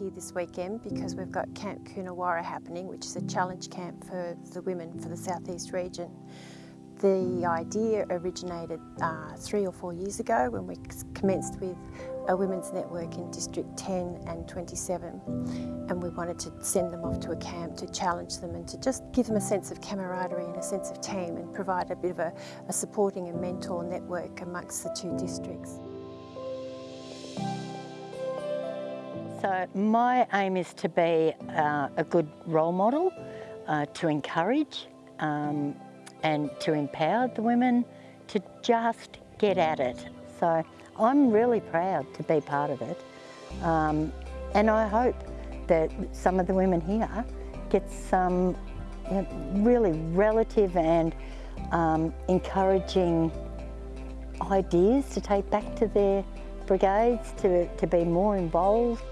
here this weekend because we've got Camp Coonawarra happening, which is a challenge camp for the women for the southeast region. The idea originated uh, three or four years ago when we commenced with a women's network in District 10 and 27 and we wanted to send them off to a camp to challenge them and to just give them a sense of camaraderie and a sense of team and provide a bit of a, a supporting and mentor network amongst the two districts. So my aim is to be uh, a good role model, uh, to encourage um, and to empower the women to just get at it. So I'm really proud to be part of it. Um, and I hope that some of the women here get some you know, really relative and um, encouraging ideas to take back to their brigades, to, to be more involved.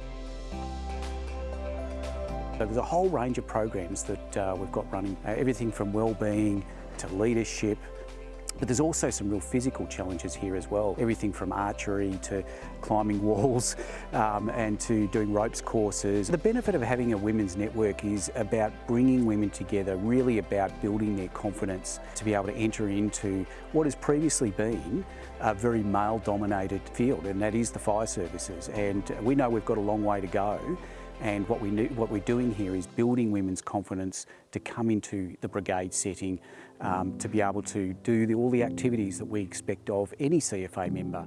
There's a whole range of programs that uh, we've got running, uh, everything from wellbeing to leadership, but there's also some real physical challenges here as well. Everything from archery to climbing walls um, and to doing ropes courses. The benefit of having a women's network is about bringing women together, really about building their confidence to be able to enter into what has previously been a very male dominated field and that is the fire services and we know we've got a long way to go and what, we, what we're doing here is building women's confidence to come into the brigade setting, um, to be able to do the, all the activities that we expect of any CFA member.